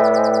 Woo!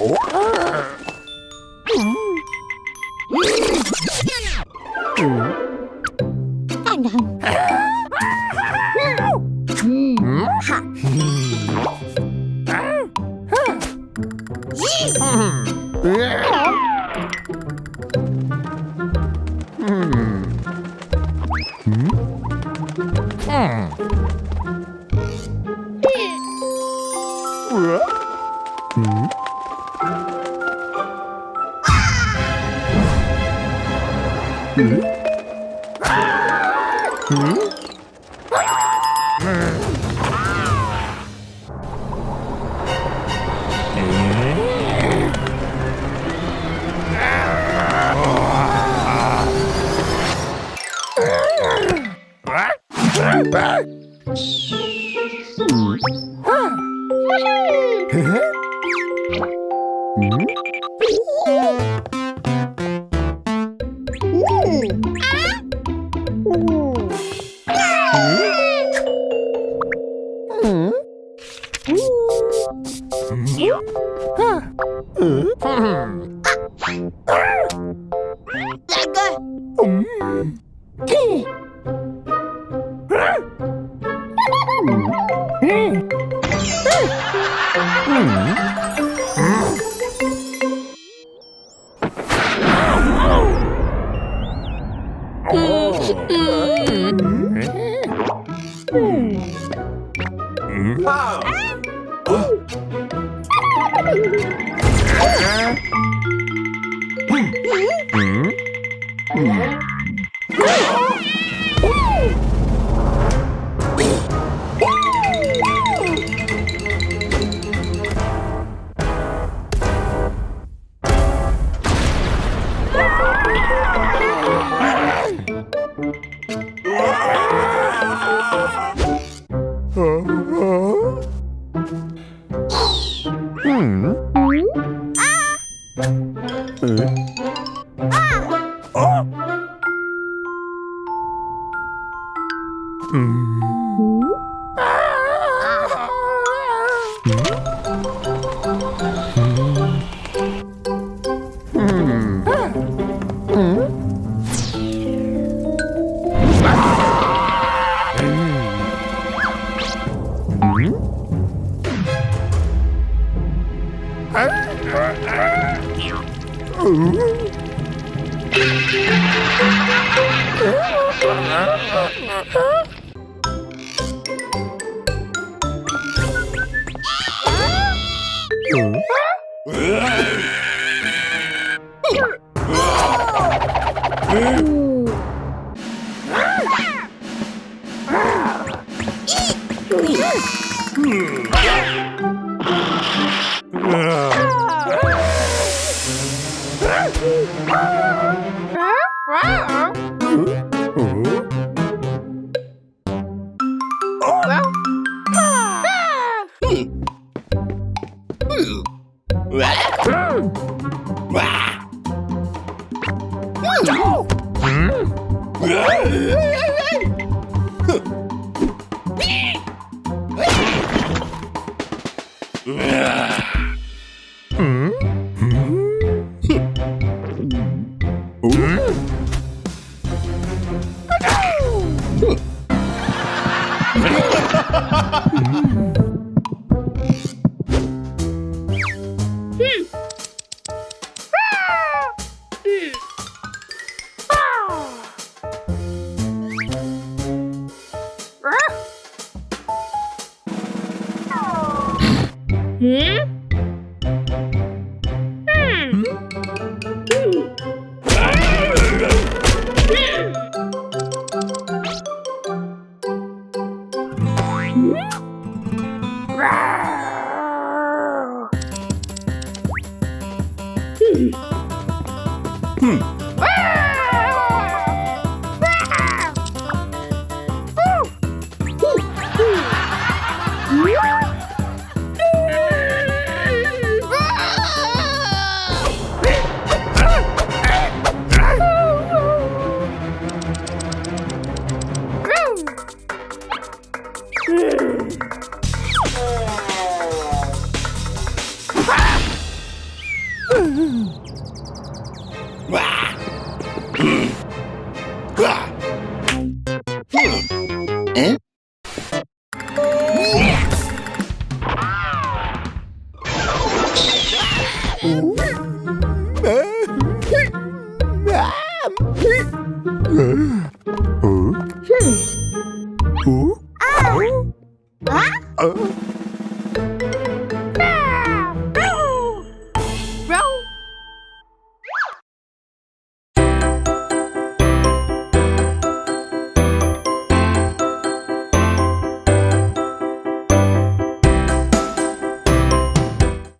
Oh. Huh? Mm. Wow. Ah! Ah! Oh! Mm. Ah! Mm. Mm. Ah! Ooh. Hmm. Whoa! Yeah.